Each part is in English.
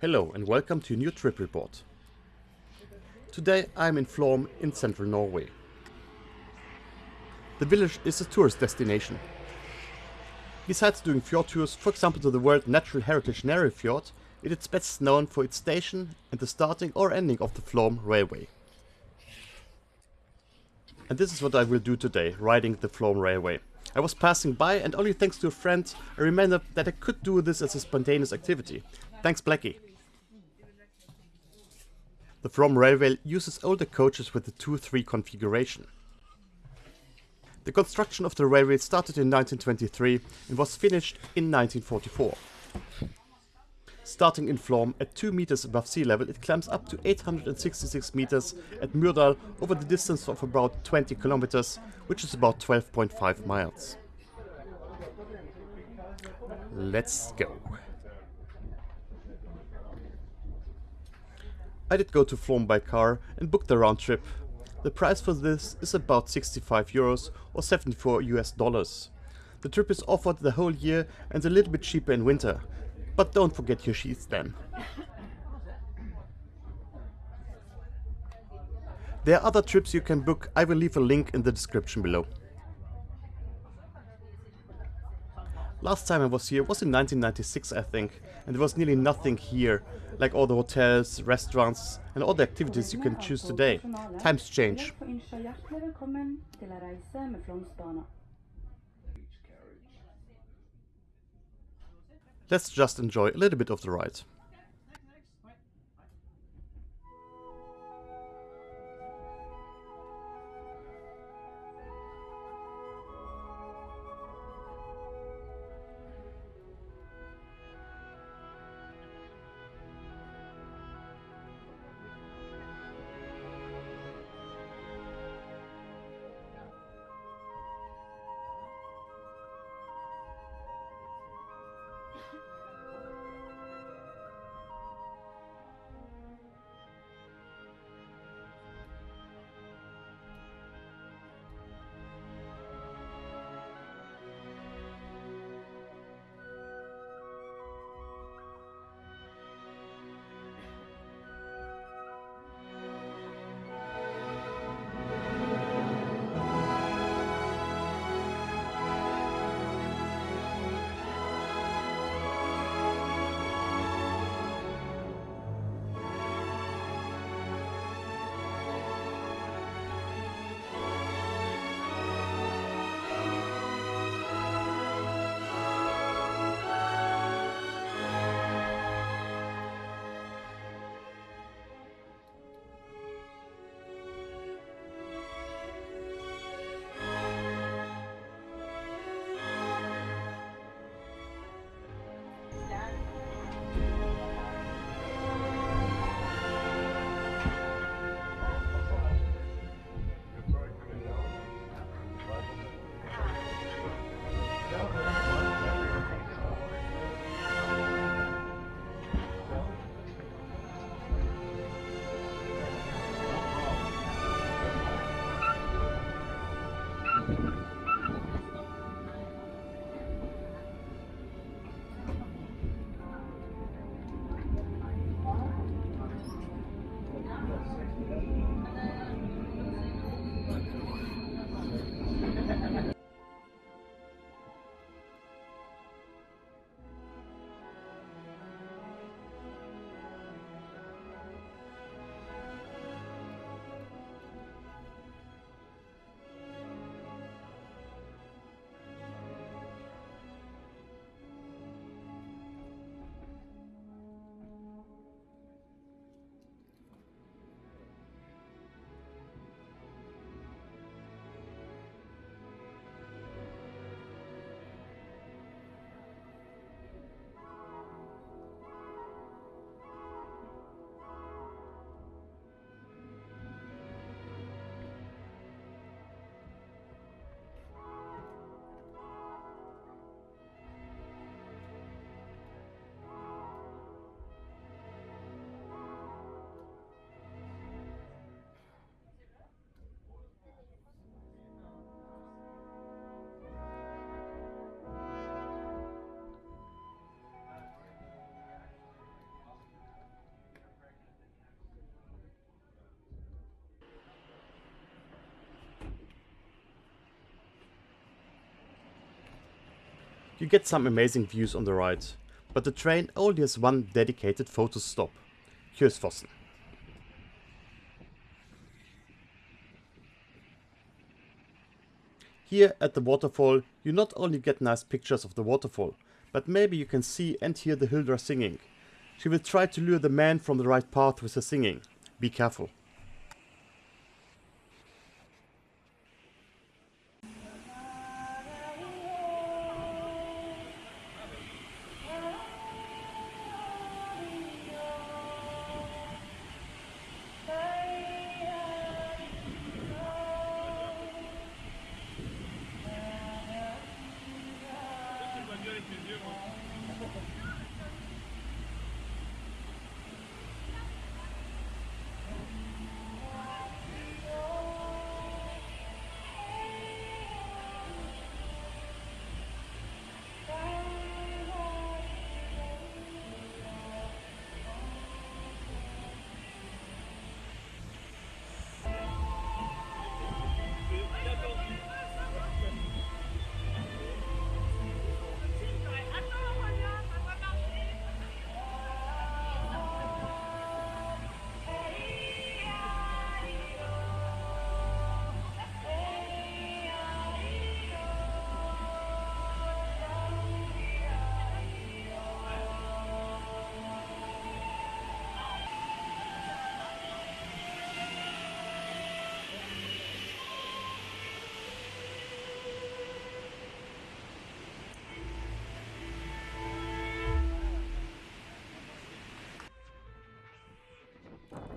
Hello and welcome to a new trip report. Today I'm in Flåm in central Norway. The village is a tourist destination. Besides doing fjord tours, for example to the World Natural Heritage Nærøy Fjord, it is best known for its station and the starting or ending of the Flåm Railway. And this is what I will do today, riding the Flåm Railway. I was passing by and only thanks to a friend I remembered that I could do this as a spontaneous activity. Thanks Blackie. The Flåm Railway uses older coaches with the 2-3 configuration. The construction of the railway started in 1923 and was finished in 1944. Starting in Flåm at 2 meters above sea level, it climbs up to 866 meters at Myrdal over the distance of about 20 kilometers, which is about 12.5 miles. Let's go. I did go to Flåm by car and booked the round trip. The price for this is about 65 euros or 74 US dollars. The trip is offered the whole year and a little bit cheaper in winter, but don't forget your sheets then. There are other trips you can book, I will leave a link in the description below. Last time I was here was in 1996 I think, and there was nearly nothing here, like all the hotels, restaurants and all the activities you can choose today. Times change. Let's just enjoy a little bit of the ride. You get some amazing views on the ride, but the train only has one dedicated photo stop, Kjosfossen. Here at the waterfall you not only get nice pictures of the waterfall, but maybe you can see and hear the Hildra singing. She will try to lure the man from the right path with her singing. Be careful.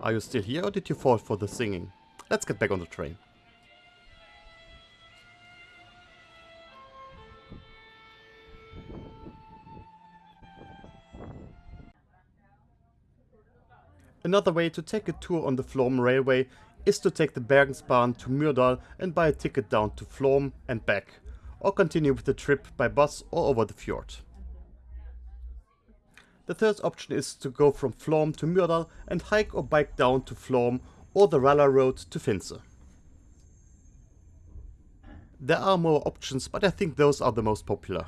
Are you still here or did you fall for the singing? Let's get back on the train. Another way to take a tour on the Flåm railway is to take the Bergensbanen to Myrdal and buy a ticket down to Flåm and back, or continue with the trip by bus or over the fjord. The third option is to go from Flåm to Myrdal and hike or bike down to Flåm or the Rallar Road to Finse. There are more options, but I think those are the most popular.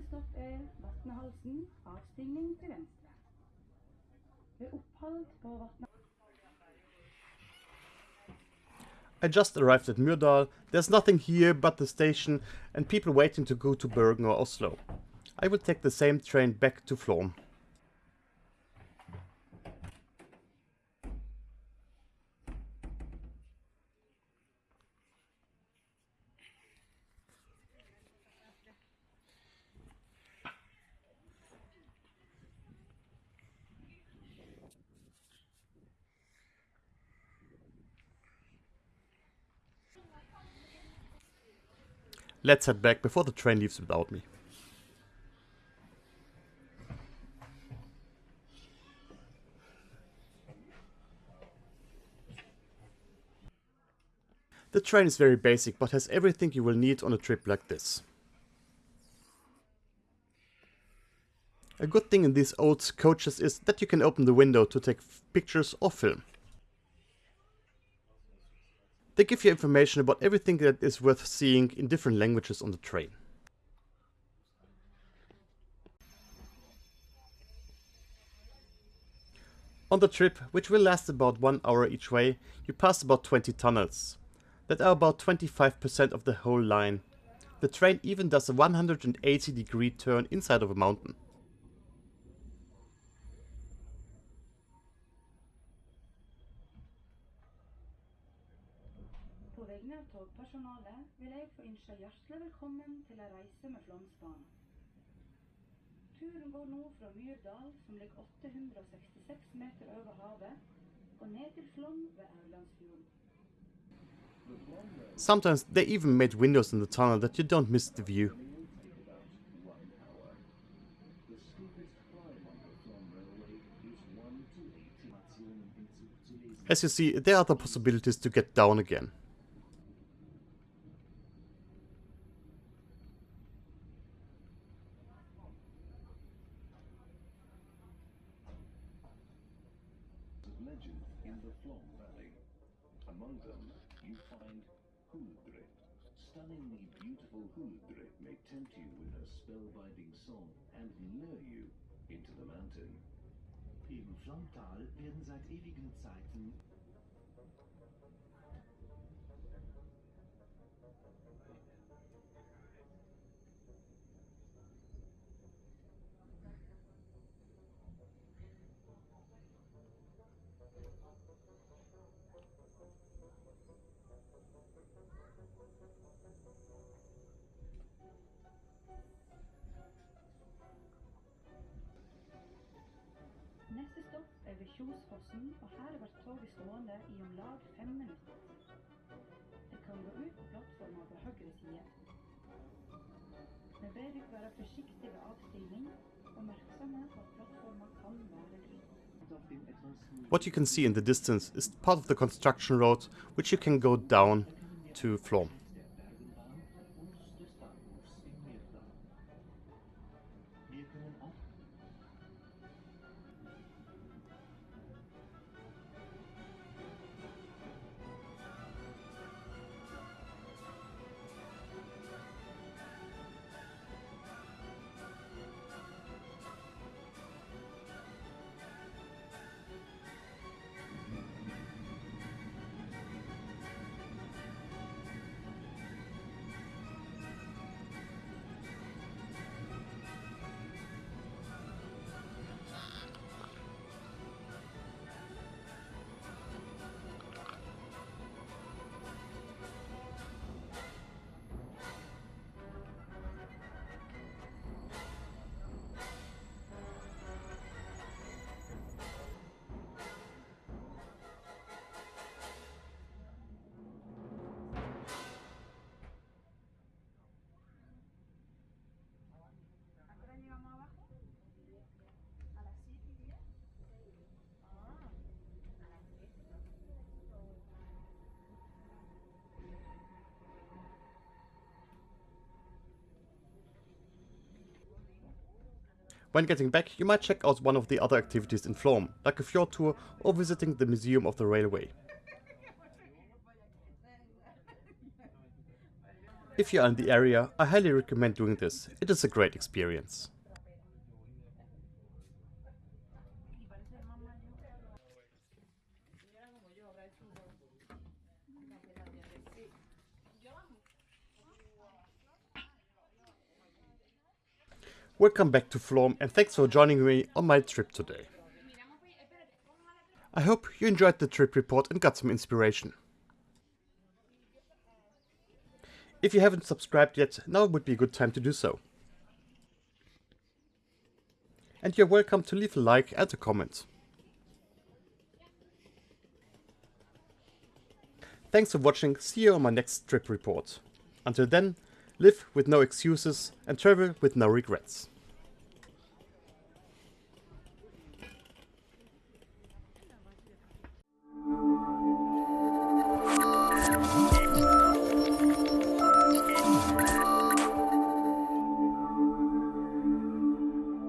Neste stopp er Vatnehalsen, avstigning til venstre. Ved opphold på. I just arrived at Myrdal, there's nothing here but the station and people waiting to go to Bergen or Oslo. I will take the same train back to Flåm. Let's head back before the train leaves without me. The train is very basic but has everything you will need on a trip like this. A good thing in these old coaches is that you can open the window to take pictures or film. They give you information about everything that is worth seeing in different languages on the train. On the trip, which will last about one hour each way, you pass about 20 tunnels. That are about 25% of the whole line. The train even does a 180 degree turn inside of a mountain. på vegne av togpersonalet vil jeg få ønske hjertelig velkommen til en reise med Flåmsbanen. Turen går nå fra Myrdal, som ligger 866 meter over havet, og ned til Flåm ved Aurlandsfjorden. Sometimes they even made windows in the tunnel that you don't miss the view. As you see, there are other possibilities to get down again. Stunningly beautiful Huldre may tempt you with her spellbinding song and lure you into the mountain. Im Flomtal werden seit ewigen Zeiten Kjosfossen, og her blir toget stående i om lag fem minutter. Det kan gå ut på plattforma på høyre side. Dere være ved avstigning, og merksomme på at plattforma kan være What you can see in the distance is part of the construction road which you can go down to Flåm. When getting back, you might check out one of the other activities in Flåm, like a fjord tour or visiting the Museum of the Railway. If you are in the area, I highly recommend doing this. It is a great experience. Welcome back to Flåm and thanks for joining me on my trip today. I hope you enjoyed the trip report and got some inspiration. If you haven't subscribed yet, now would be a good time to do so. And you're welcome to leave a like and a comment. Thanks for watching, see you on my next trip report. Until then, live with no excuses and travel with no regrets.